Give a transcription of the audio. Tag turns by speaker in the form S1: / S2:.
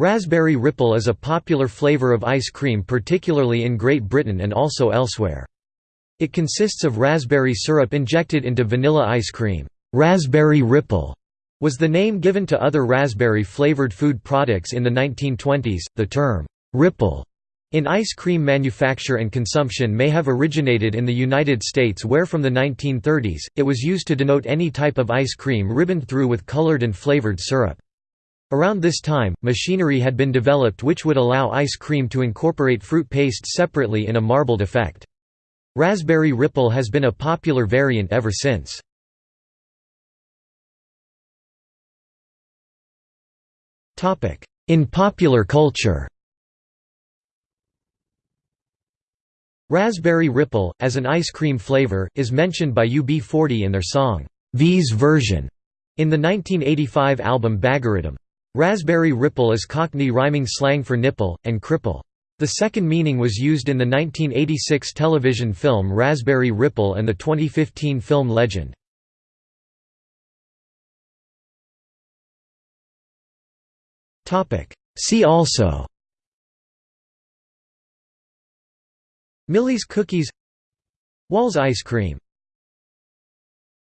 S1: Raspberry Ripple is a popular flavor of ice cream particularly in Great Britain and also elsewhere. It consists of raspberry syrup injected into vanilla ice cream. Raspberry Ripple was the name given to other raspberry-flavored food products in the 1920s. The term Ripple in ice cream manufacture and consumption may have originated in the United States where from the 1930s, it was used to denote any type of ice cream ribboned through with colored and flavored syrup. Around this time, machinery had been developed which would allow ice cream to incorporate fruit paste separately in a marbled effect. Raspberry Ripple has been a popular variant ever since. In popular culture Raspberry Ripple, as an ice cream flavor, is mentioned by UB40 in their song, V's Version, in the 1985 album Baggariddim. Raspberry ripple is Cockney rhyming slang for nipple, and cripple. The second meaning was used in the 1986 television film Raspberry Ripple and the 2015 film Legend. See also Millie's cookies Wall's ice cream